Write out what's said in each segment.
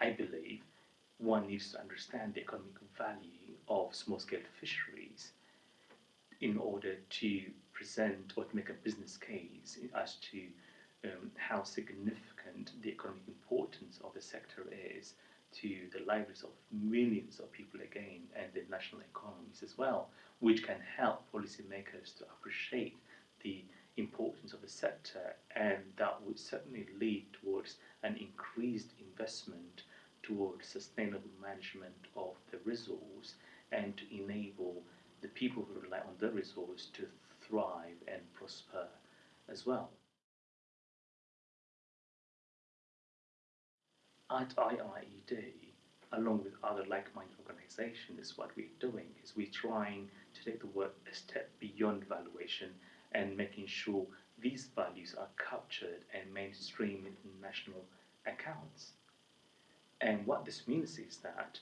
I believe one needs to understand the economic value of small-scale fisheries in order to present or to make a business case as to um, how significant the economic importance of the sector is to the lives of millions of people again and the national economies as well, which can help policymakers to appreciate the importance of the sector. And that would certainly lead towards an increased investment towards sustainable management of the resource and to enable the people who rely on the resource to thrive and prosper as well. At IIED, along with other like-minded organizations, what we're doing is we're trying to take the work a step beyond valuation and making sure these values are captured and mainstreamed in national accounts. And what this means is that,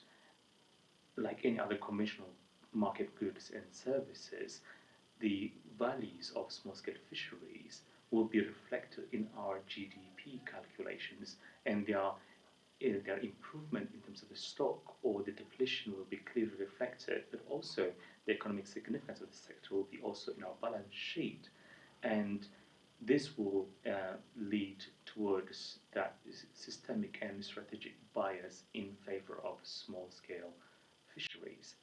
like any other conventional market goods and services, the values of small-scale fisheries will be reflected in our GDP calculations and their, their improvement in terms of the stock or the depletion will be clearly reflected, but also the economic significance of the sector will be also in our balance sheet. And this will uh, lead towards that systemic and strategic bias in favor of small-scale fisheries.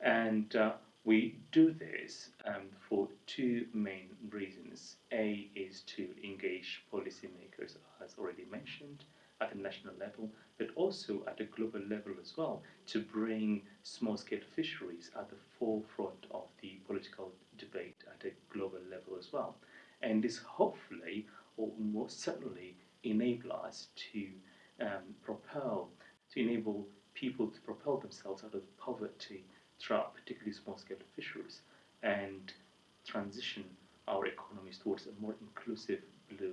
And uh, we do this um, for two main reasons. A is to engage policymakers, as already mentioned, at a national level, but also at a global level as well, to bring small-scale fisheries at the forefront of the political debate at a global level as well. And this hopefully, or most certainly, enable us to um, propel, to enable people to propel themselves out of poverty throughout particularly small-scale fisheries and transition our economies towards a more inclusive blue.